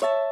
you